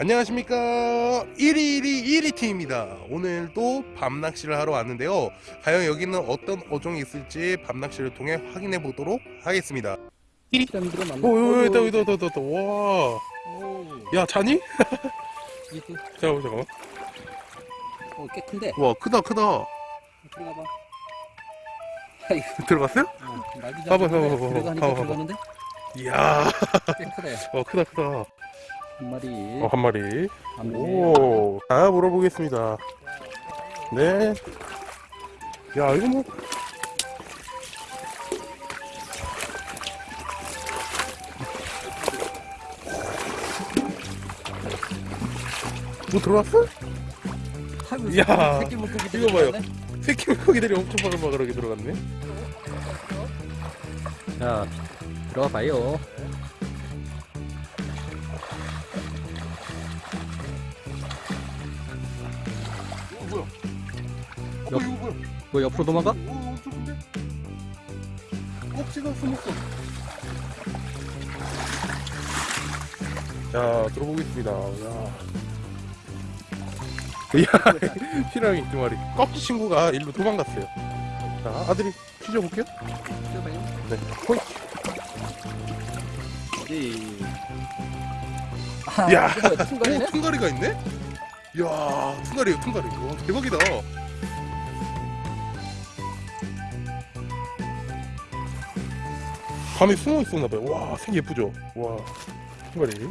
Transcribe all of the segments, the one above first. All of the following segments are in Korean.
안녕하십니까 1일이 1위팀입니다 오늘 또 밤낚시를 하러 왔는데요 과연 여기는 어떤 어종이 있을지 밤낚시를 통해 확인해 보도록 하겠습니다 피라미드가 많네. 오 여기 있다 있다 여기 있다 와야 오, 자니? 잠깐만 잠깐만 어, 꽤 큰데. 와 크다 크다 들어가봐. 들어갔어요? 어, 봐봐, 봐봐, 봐봐, 봐봐? 이야 꽤 크네. 어 크다 크다 한 마리. 어, 한 마리 안 돼. 오자 물어보겠습니다 네 야 이거 뭐 뭐 들어왔어? 아이고, 야, 새끼 물고기 이거 봐요. 새끼 물고기들이 엄청 바글바글하게 들어갔네 자, 들어가 봐요. 뭐 옆으로 도망가? 오, 엄청 큰데? 꼭지가 숨었어. 자, 들어보겠습니다. 야. 야, 피라미 두 마리. 꺽지 친구가 일로 도망갔어요. 자, 아들이. 들어봐요. 네. 호이. 네. 아, 야. 이거 뭐야, 오, 퉁가리네? 퉁가리가 있네? 이야, 퉁가리에요, 퉁가리. 와, 대박이다. 밤에 숨어 있었나봐요. 와, 색 예쁘죠? 와, 퉁가리.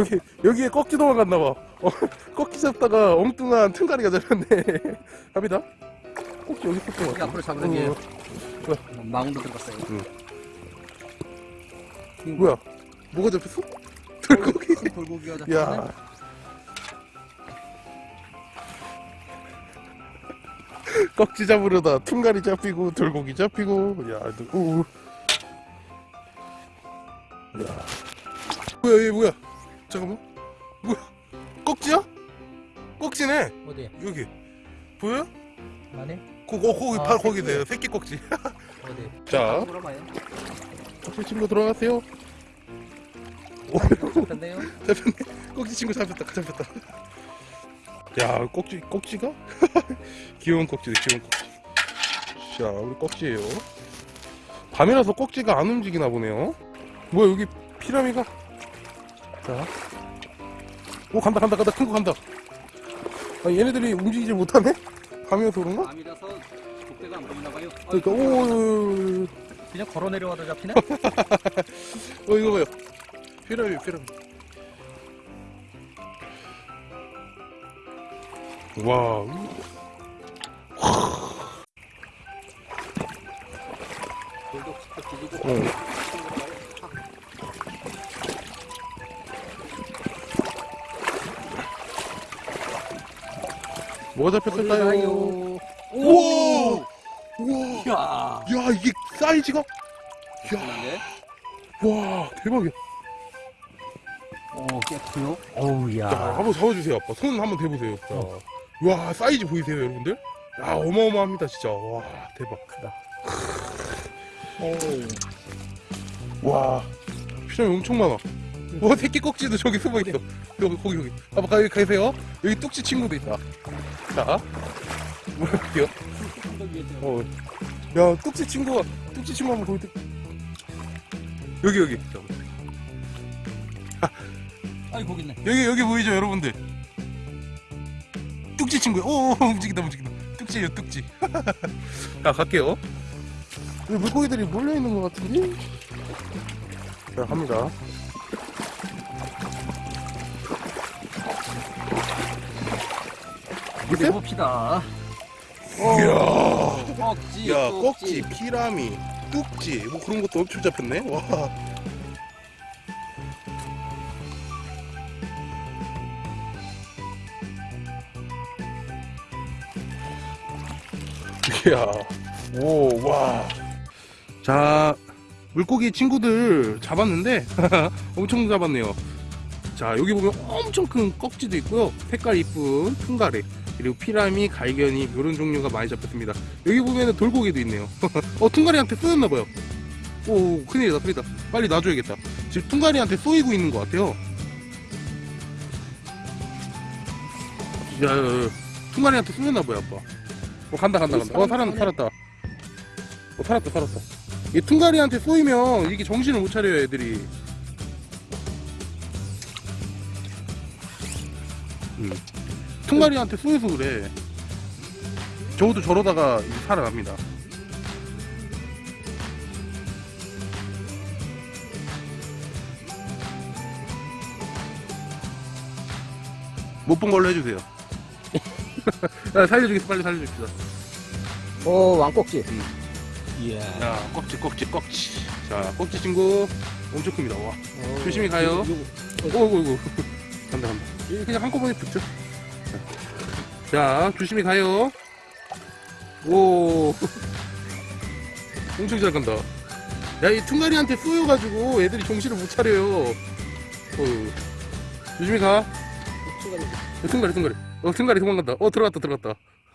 여기, 여기에 꺽지 도망갔나봐. 어, 꺽지 잡다가 엉뚱한 퉁가리가 잡혔네. 갑니다. 꺽지 여기 있었던 것 같아. 앞으로 잡으는 게 어, 망으로 들어갔어요. 응. 뭐야? 뭐가 잡혔어? 돌고기. 큰 돌고기가 잡혔네. 야. 꺽지 잡으려다 퉁가리 잡히고 돌고기 잡히고 야, 너- 우. 야. 뭐야 얘 뭐야? 잠깐만. 뭐야? 꺽지야? 꺽지네. 어디? 여기. 보여? 안에? 거, 거, 거기 아, 바로 거기 새끼. 네 새끼 꺽지. 어디? 자. 꺽지 친구 들어가세요. 오, 잡혔네요. 잡혔네. 꺽지 친구 잡혔다. 잡혔다. 야, 꺽지 꺽지가? 귀여운 꺽지네, 귀여운 꺽지. 자, 우리 꺽지예요. 밤이라서 꺽지가 안 움직이나 보네요. 뭐야, 여기 피라미가? 자. 오, 간다, 간다, 간다. 큰 거 간다. 아, 얘네들이 움직이지 못하네? 밤이라서 그런가? 밤이라서 독대가 안 보이나 봐요. 그러니까, 오, 오, 오, 오. 그냥 걸어 내려와도 잡히네? 어 이거 봐요 피라미 피라미 와 돌도. 뭐가 잡혔을까요? 오! 우와 야. 야 이게 사이즈가 야? 와 대박이야 어, 꽤 커요. 어우, 야. 자 한번 잡아주세요 아빠 손 한번 대보세요 자. 와 사이즈 보이세요 여러분들? 야 어마어마합니다 진짜 와 대박 크다. 와 피라미 엄청 많아 와 새끼 꼭지도 저기 숨어 있어. 여기 거기 여기. 아빠 가기 가세요? 여기 뚝지 친구도 있다. 자. 볼게요 어. 야 뚝지 친구가 뚝지 친구 한번 보여드. 여기 여기. 아이, 거기 있네. 여기 여기 보이죠 여러분들? 뚝지 친구야 오 움직인다 움직인다. 뚝지예요 뚝지. 자 갈게요. 물고기들이 몰려있는 것 같은데? 자 갑니다 어요? 해봅시다. 이야. 꺽지. 야 꺽지 피라미 뚝지 뭐 그런 것도 엄청 잡혔네. 와. 이야. 오 와 자 물고기 친구들 잡았는데 엄청 잡았네요. 자 여기 보면 엄청 큰 꺽지도 있고요. 색깔 이쁜 퉁가리 그리고 피라미, 갈견이 이런 종류가 많이 잡혔습니다. 여기 보면은 돌고기도 있네요. 어 퉁가리한테 쏘였나봐요. 오 큰일이다 큰일이다. 빨리 놔줘야겠다. 지금 퉁가리한테 쏘이고 있는 것 같아요. 야, 야, 야. 퉁가리한테 쏘였나 보야 아빠 어 간다 간다 간다 어 살았다 살았다 어 살았다 살았다 이 퉁가리한테 쏘이면 이게 정신을 못 차려요 애들이 음. 퉁가리한테 쏘여서 그래. 저도 저러다가 이제 살아납니다. 못 본 걸로 해주세요. 야, 살려주겠어 빨리 살려줍시다. 오, 왕꼭지. 이야. 자 꺽지 꺽지 꺽지. 자 꺽지 친구. 엄청 큽니다. 와. 조심히 가요. 오고 오고 간다 간다. 그냥 한꺼번에 붙죠 자, 자 조심히 가요. 오. 엄청 잘 간다. 야 이 퉁가리한테 쏘여가지고 애들이 정신을 못 차려요. 어, 조심히 가. 어, 퉁가리 퉁가리. 어 퉁가리 도망간다. 어 들어갔다 들어갔다